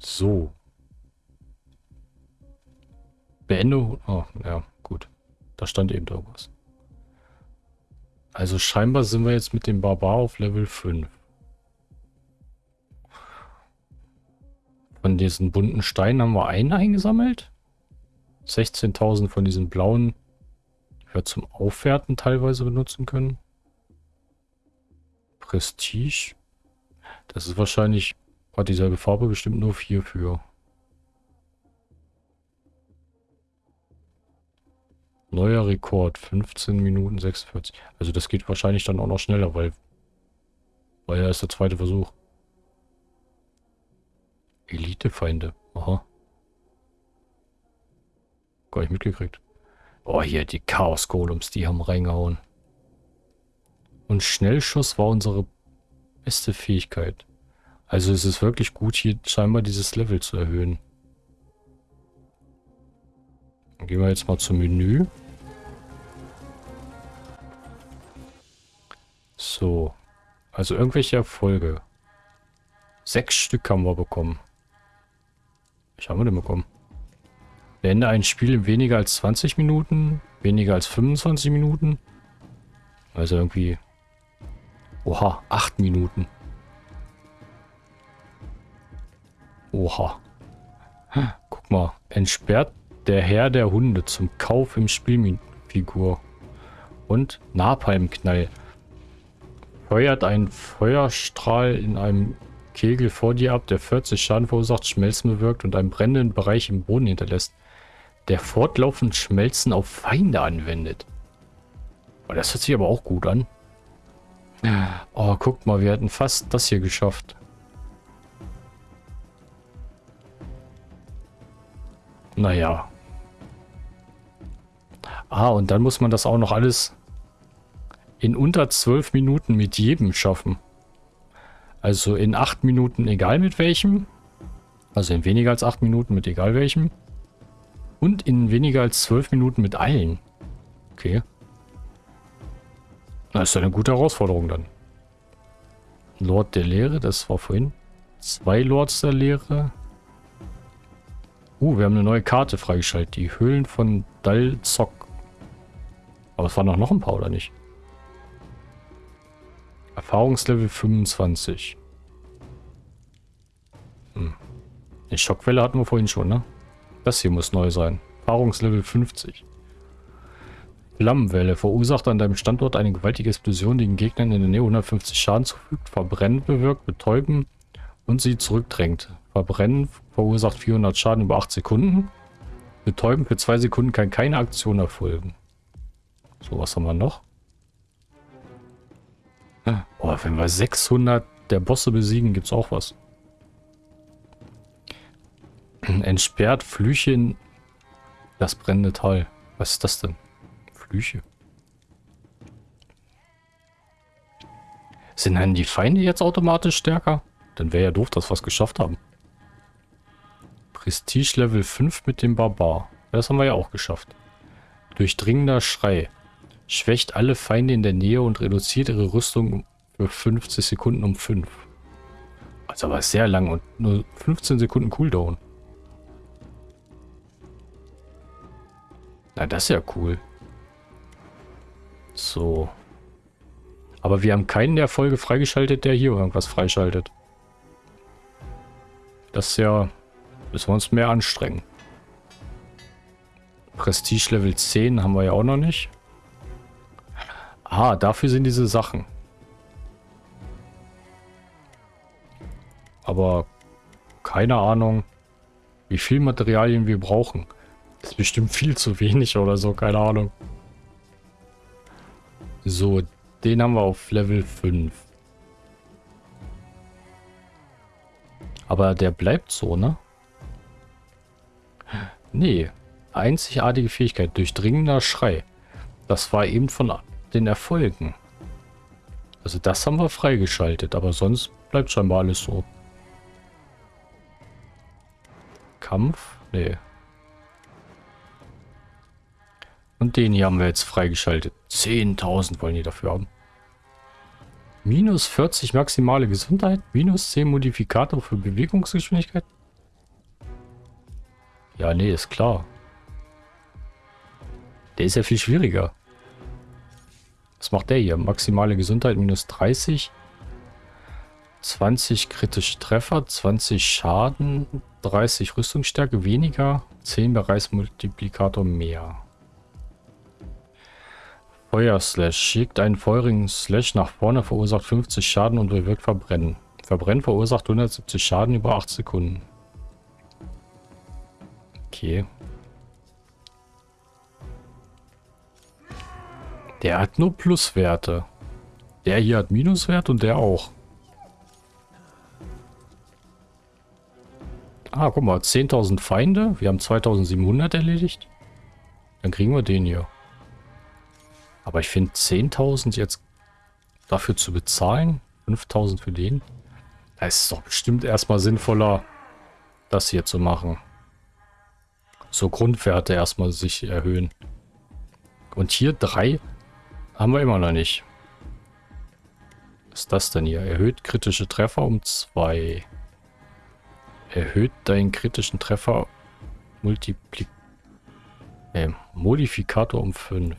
So. Beende... Oh, ja. Da stand eben irgendwas. Also scheinbar sind wir jetzt mit dem Barbar auf Level 5. Von diesen bunten Steinen haben wir einen eingesammelt. 16.000 von diesen blauen, die zum Aufwerten teilweise benutzen können. Prestige. Das ist wahrscheinlich, hat dieselbe Farbe bestimmt nur hierfür. Neuer Rekord, 15 Minuten 46. Also das geht wahrscheinlich dann auch noch schneller, weil, weil ja ist der zweite Versuch. Elitefeinde. Aha. Gar nicht mitgekriegt. Oh, hier die Chaos-Golems, die haben reingehauen. Und Schnellschuss war unsere beste Fähigkeit. Also es ist wirklich gut, hier scheinbar dieses Level zu erhöhen. Dann gehen wir jetzt mal zum Menü. So. Also irgendwelche Erfolge. Sechs Stück haben wir bekommen. Was haben wir denn bekommen? Beende ein Spiel in weniger als 20 Minuten. Weniger als 25 Minuten. Also irgendwie... Oha, 8 Minuten. Oha. Guck mal. Entsperrt der Herr der Hunde zum Kauf im Spielfigur. Und Napalmknall. Feuert ein Feuerstrahl in einem Kegel vor dir ab, der 40 Schaden verursacht, Schmelzen bewirkt und einen brennenden Bereich im Boden hinterlässt. Der fortlaufend Schmelzen auf Feinde anwendet. Oh, das hört sich aber auch gut an. Oh, guck mal, wir hätten fast das hier geschafft. Naja. Ah, und dann muss man das auch noch alles in unter zwölf Minuten mit jedem schaffen. Also in acht Minuten egal mit welchem. Also in weniger als acht Minuten mit egal welchem. Und in weniger als zwölf Minuten mit allen. Okay. Das ist eine gute Herausforderung dann. Lord der Lehre, das war vorhin. Zwei Lords der Lehre. Uh, wir haben eine neue Karte freigeschaltet. Die Höhlen von Dalzok. Aber es waren doch noch ein paar, oder nicht? Erfahrungslevel 25. Hm. Die Schockwelle hatten wir vorhin schon, ne? Das hier muss neu sein. Erfahrungslevel 50. Flammenwelle verursacht an deinem Standort eine gewaltige Explosion, die den Gegnern in der Nähe 150 Schaden zufügt, Verbrennen bewirkt, betäuben und sie zurückdrängt. Verbrennen verursacht 400 Schaden über 8 Sekunden. Betäuben für 2 Sekunden kann keine Aktion erfolgen. So, was haben wir noch? Oh, wenn wir 600 der Bosse besiegen, gibt es auch was. Entsperrt Flüche in das brennende Tal. Was ist das denn? Flüche. Sind dann die Feinde jetzt automatisch stärker? Dann wäre ja doof, dass wir es geschafft haben. Prestige Level 5 mit dem Barbar. Das haben wir ja auch geschafft. Durchdringender Schrei. Schwächt alle Feinde in der Nähe und reduziert ihre Rüstung für 50 Sekunden um 5. Also aber sehr lang und nur 15 Sekunden Cooldown. Na, das ist ja cool. So. Aber wir haben keinen der Folge freigeschaltet, der hier irgendwas freischaltet. Das ist ja... Müssen wir uns mehr anstrengen. Prestige Level 10 haben wir ja auch noch nicht. Ah, dafür sind diese Sachen. Aber keine Ahnung, wie viel Materialien wir brauchen. Das ist bestimmt viel zu wenig oder so, keine Ahnung. So, den haben wir auf Level 5. Aber der bleibt so, ne? Nee. Einzigartige Fähigkeit. Durchdringender Schrei. Das war eben von den Erfolgen. Also das haben wir freigeschaltet, aber sonst bleibt scheinbar alles so. Kampf? Nee. Und den hier haben wir jetzt freigeschaltet. 10.000 wollen die dafür haben. Minus 40 maximale Gesundheit, minus 10 Modifikator für Bewegungsgeschwindigkeit. Ja, nee, ist klar. Der ist ja viel schwieriger. Was macht der hier? Maximale Gesundheit minus 30. 20 kritische Treffer, 20 Schaden, 30 Rüstungsstärke weniger, 10 Bereichsmultiplikator mehr. Feuerslash. Schickt einen feurigen Slash nach vorne, verursacht 50 Schaden und bewirkt Verbrennen. Verbrennen verursacht 170 Schaden über 8 Sekunden. Okay. Der hat nur Pluswerte. Der hier hat Minuswert und der auch. Ah, guck mal, 10.000 Feinde. Wir haben 2.700 erledigt. Dann kriegen wir den hier. Aber ich finde 10.000 jetzt dafür zu bezahlen, 5.000 für den, da ist es doch bestimmt erstmal sinnvoller, das hier zu machen. So Grundwerte erstmal sich erhöhen. Und hier drei haben wir immer noch nicht. Was ist das denn hier? Erhöht kritische Treffer um zwei. Erhöht deinen kritischen Treffer Multipli äh, Modifikator um 5.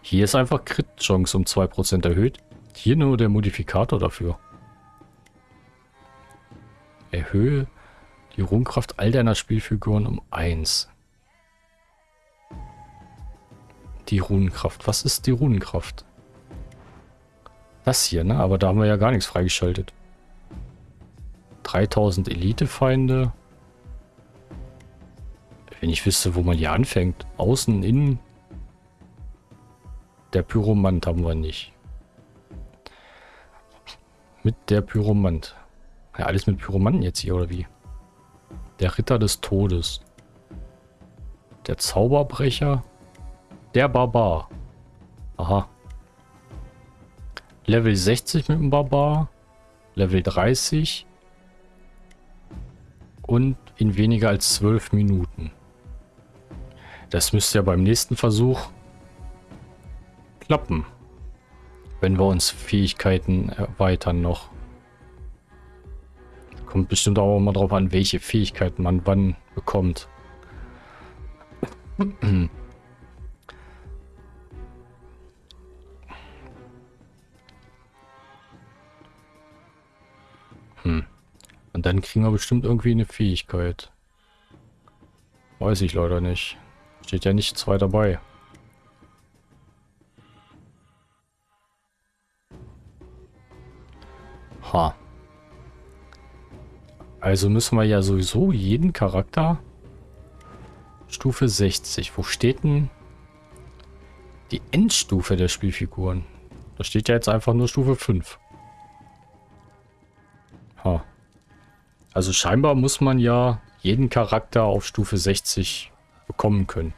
Hier ist einfach Crit-Chance um 2% erhöht. Hier nur der Modifikator dafür. Erhöhe die Runenkraft all deiner Spielfiguren um 1. Die Runenkraft. Was ist die Runenkraft? Das hier, ne? Aber da haben wir ja gar nichts freigeschaltet. 3000 Elite-Feinde. Wenn ich wüsste, wo man hier anfängt. Außen, innen. Der Pyromant haben wir nicht. Mit der Pyromant. Ja, alles mit Pyromanten jetzt hier, oder wie? Der Ritter des Todes. Der Zauberbrecher. Der Barbar. Aha. Level 60 mit dem Barbar. Level 30. Und in weniger als 12 Minuten. Das müsste ja beim nächsten Versuch klappen. Wenn wir uns Fähigkeiten erweitern noch. Kommt bestimmt auch mal drauf an, welche Fähigkeiten man wann bekommt. Hm. Und dann kriegen wir bestimmt irgendwie eine Fähigkeit. Weiß ich leider nicht. Steht ja nichts weiter dabei. Ha. Also müssen wir ja sowieso jeden Charakter Stufe 60. Wo steht denn die Endstufe der Spielfiguren? Da steht ja jetzt einfach nur Stufe 5. Ha. Also scheinbar muss man ja jeden Charakter auf Stufe 60 bekommen können.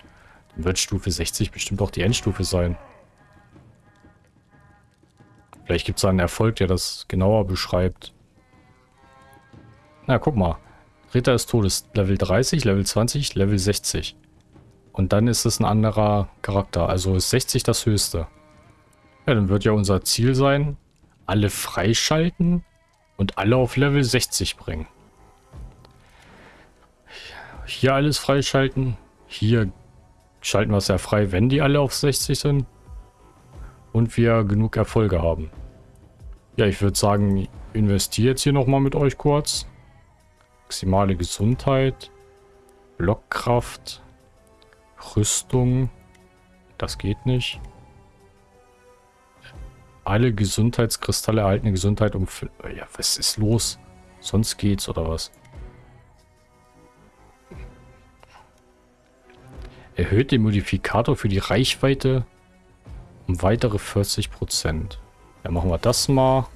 Dann wird Stufe 60 bestimmt auch die Endstufe sein. Vielleicht gibt es einen Erfolg, der das genauer beschreibt. Na, guck mal. Ritter des Todes, Level 30, Level 20, Level 60. Und dann ist es ein anderer Charakter. Also ist 60 das höchste. Ja, dann wird ja unser Ziel sein, alle freischalten und alle auf Level 60 bringen. Hier alles freischalten. Hier schalten wir es ja frei, wenn die alle auf 60 sind. Und wir genug Erfolge haben. Ja, ich würde sagen, investiere jetzt hier nochmal mit euch kurz. Maximale Gesundheit. Blockkraft. Rüstung. Das geht nicht. Alle Gesundheitskristalle erhalten eine Gesundheit um... Ja, was ist los? Sonst geht's oder was? Erhöht den Modifikator für die Reichweite um weitere 40%. Ja, machen wir das mal.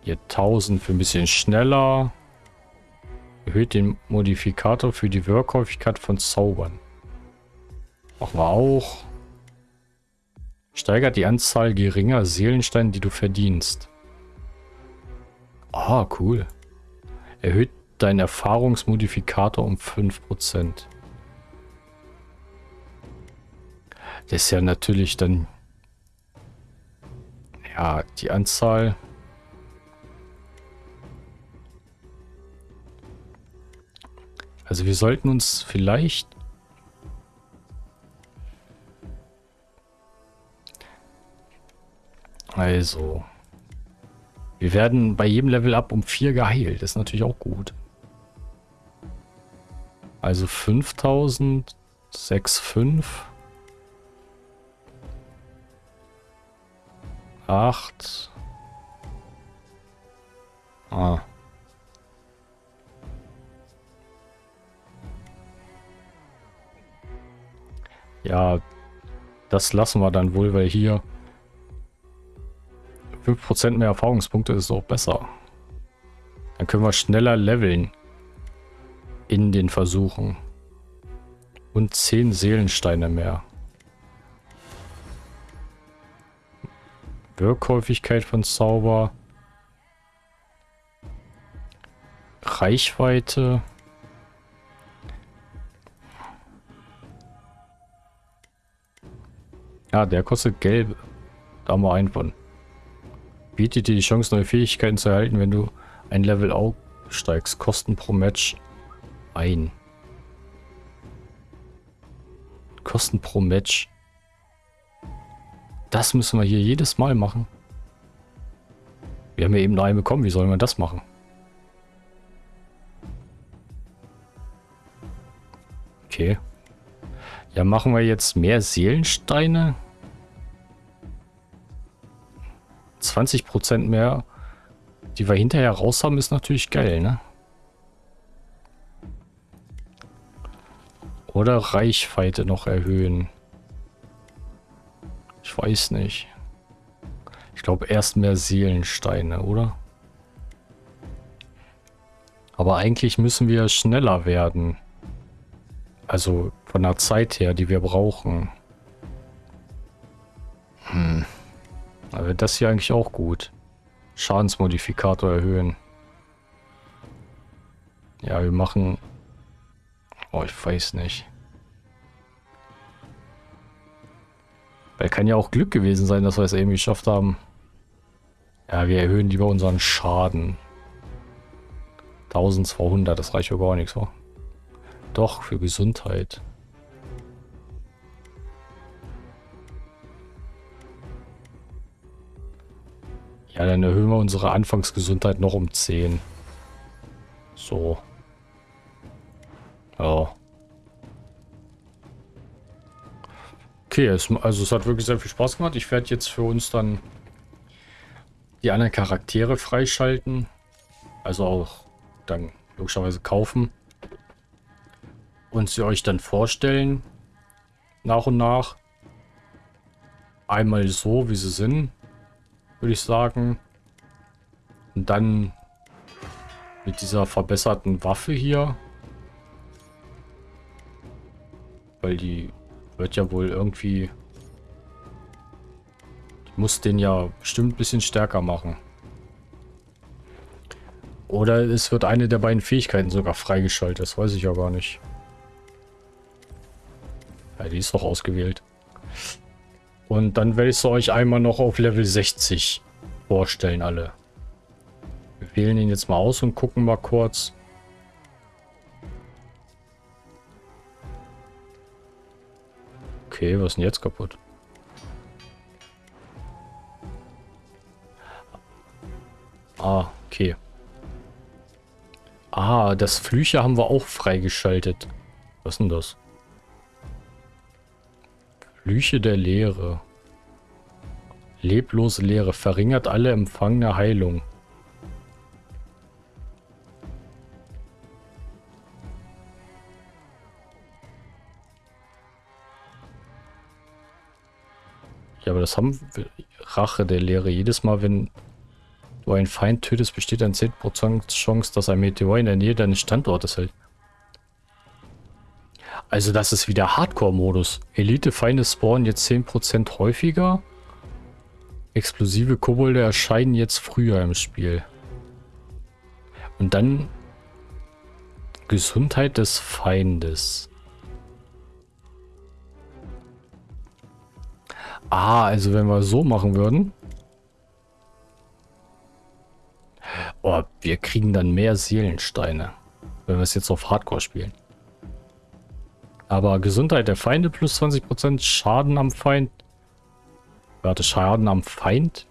Hier 1000 für ein bisschen schneller. Erhöht den Modifikator für die Wirkhäufigkeit von Zaubern. Machen wir auch. Steigert die Anzahl geringer Seelensteine, die du verdienst. Ah, cool. Erhöht deinen Erfahrungsmodifikator um 5%. Das ist ja natürlich dann ja, die Anzahl. Also wir sollten uns vielleicht... Also... Wir werden bei jedem Level up um 4 geheilt. Das ist natürlich auch gut. Also 5000, 6,5. 8. Ah. Ja, das lassen wir dann wohl, weil hier 5% mehr Erfahrungspunkte ist auch besser. Dann können wir schneller leveln in den Versuchen. Und 10 Seelensteine mehr. Wirkhäufigkeit von Zauber. Reichweite. Ja, der kostet gelb. Da haben wir einen von. Bietet dir die Chance, neue Fähigkeiten zu erhalten, wenn du ein Level aufsteigst. Kosten pro Match ein. Kosten pro Match. Das müssen wir hier jedes Mal machen. Wir haben ja eben noch einen bekommen. Wie sollen wir das machen? Okay. Ja, machen wir jetzt mehr Seelensteine. 20% mehr, die wir hinterher raus haben, ist natürlich geil, ne? Oder Reichweite noch erhöhen. Ich weiß nicht. Ich glaube erst mehr Seelensteine, oder? Aber eigentlich müssen wir schneller werden. Also von der Zeit her, die wir brauchen. Hm. Aber das hier eigentlich auch gut. Schadensmodifikator erhöhen. Ja, wir machen... Oh, ich weiß nicht. Weil kann ja auch Glück gewesen sein, dass wir es irgendwie geschafft haben. Ja, wir erhöhen lieber unseren Schaden. 1200, das reicht ja gar nichts, wa? Doch, für Gesundheit. Ja, dann erhöhen wir unsere Anfangsgesundheit noch um 10. So. Ja. Okay, es, also es hat wirklich sehr viel Spaß gemacht. Ich werde jetzt für uns dann die anderen Charaktere freischalten. Also auch dann logischerweise kaufen. Und sie euch dann vorstellen. Nach und nach. Einmal so, wie sie sind. Würde ich sagen. Und dann mit dieser verbesserten Waffe hier. Weil die wird ja wohl irgendwie... Die muss den ja bestimmt ein bisschen stärker machen. Oder es wird eine der beiden Fähigkeiten sogar freigeschaltet. Das weiß ich ja gar nicht. Ja, die ist doch ausgewählt. Und dann werde ich es euch einmal noch auf Level 60 vorstellen, alle. Wir wählen ihn jetzt mal aus und gucken mal kurz. Okay, was ist denn jetzt kaputt? Ah, okay. Ah, das Flüche haben wir auch freigeschaltet. Was ist denn das? Flüche der Leere. Leblose Leere verringert alle empfangene Heilung. Ja, aber das haben wir. Rache der Leere. Jedes Mal, wenn du einen Feind tötest, besteht ein 10% Chance, dass ein Meteor in der Nähe deines Standortes hält. Also das ist wieder Hardcore-Modus. Elite-Feinde spawnen jetzt 10% häufiger. Explosive Kobolde erscheinen jetzt früher im Spiel. Und dann Gesundheit des Feindes. Ah, also wenn wir so machen würden. Oh, wir kriegen dann mehr Seelensteine. Wenn wir es jetzt auf Hardcore spielen. Aber Gesundheit der Feinde plus 20%, Schaden am Feind. Warte, Schaden am Feind?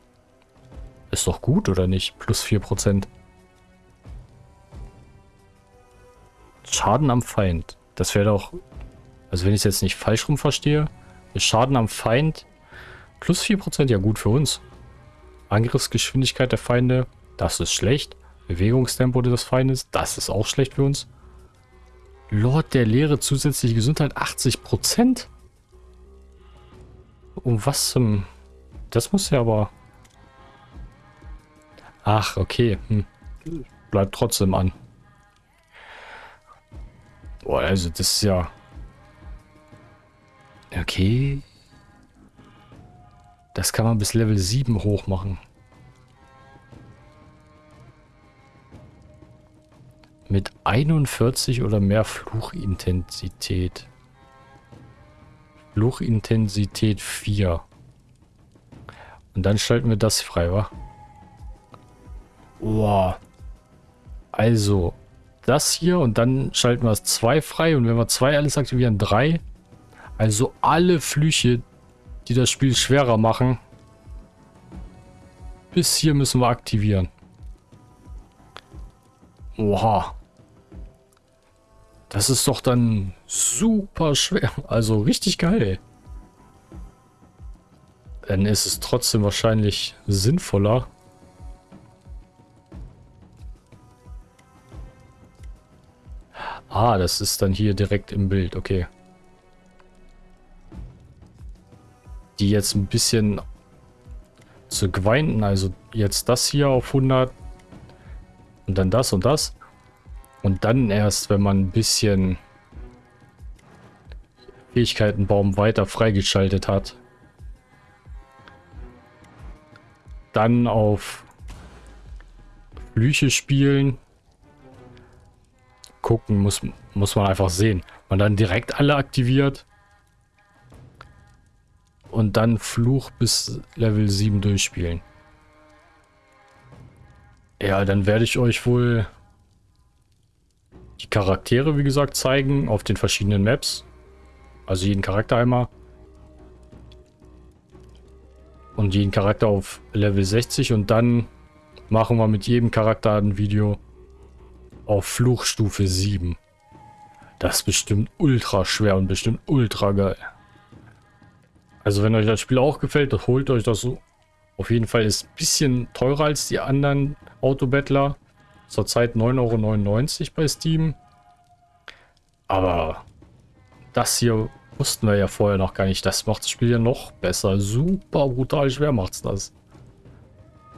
Ist doch gut, oder nicht? Plus 4%. Schaden am Feind. Das wäre doch... Also wenn ich es jetzt nicht falsch rum verstehe. Schaden am Feind plus 4%. Ja gut für uns. Angriffsgeschwindigkeit der Feinde. Das ist schlecht. Bewegungstempo des Feindes. Das ist auch schlecht für uns. Lord der Lehre, zusätzliche Gesundheit 80%? Um was zum... Das muss ja aber... Ach, okay. Hm. Bleibt trotzdem an. Boah, also das ist ja... Okay. Das kann man bis Level 7 hoch machen. Mit 41 oder mehr Fluchintensität. Fluchintensität 4. Und dann schalten wir das frei, wa? Wow. Also, das hier und dann schalten wir das 2 frei. Und wenn wir 2 alles aktivieren, 3. Also alle Flüche, die das Spiel schwerer machen. Bis hier müssen wir aktivieren. Oha. Das ist doch dann super schwer. Also richtig geil. Dann ist es trotzdem wahrscheinlich sinnvoller. Ah, das ist dann hier direkt im Bild. Okay. Die jetzt ein bisschen zu grinden. Also jetzt das hier auf 100. Und dann das und das. Und dann erst, wenn man ein bisschen Fähigkeitenbaum weiter freigeschaltet hat, dann auf Flüche spielen. Gucken muss, muss man einfach sehen. Man dann direkt alle aktiviert. Und dann Fluch bis Level 7 durchspielen. Ja, dann werde ich euch wohl die Charaktere, wie gesagt, zeigen auf den verschiedenen Maps. Also jeden Charakter einmal. Und jeden Charakter auf Level 60 und dann machen wir mit jedem Charakter ein Video auf Fluchstufe 7. Das ist bestimmt ultra schwer und bestimmt ultra geil. Also wenn euch das Spiel auch gefällt, holt euch das so. Auf jeden Fall ist ein bisschen teurer als die anderen Autobattler. Zurzeit 9,99 Euro bei Steam. Aber das hier wussten wir ja vorher noch gar nicht. Das macht das Spiel ja noch besser. Super brutal schwer macht's das.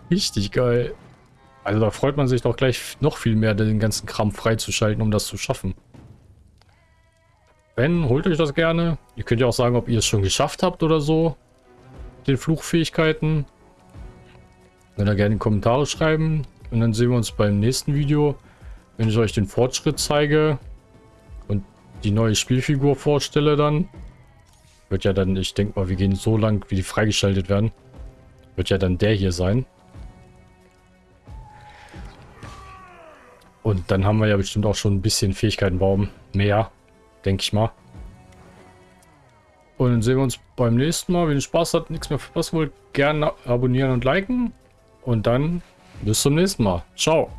Richtig geil. Also da freut man sich doch gleich noch viel mehr, den ganzen Kram freizuschalten, um das zu schaffen. Wenn, holt euch das gerne. Ihr könnt ja auch sagen, ob ihr es schon geschafft habt oder so. Den Fluchfähigkeiten. Könnt ihr gerne in die Kommentare schreiben. Und dann sehen wir uns beim nächsten Video, wenn ich euch den Fortschritt zeige und die neue Spielfigur vorstelle dann. Wird ja dann, ich denke mal, wir gehen so lang, wie die freigeschaltet werden. Wird ja dann der hier sein. Und dann haben wir ja bestimmt auch schon ein bisschen Fähigkeitenbaum. Mehr, denke ich mal. Und dann sehen wir uns beim nächsten Mal. Wenn ihr Spaß habt, nichts mehr verpassen wollt, gerne abonnieren und liken. Und dann bis zum nächsten Mal. Ciao.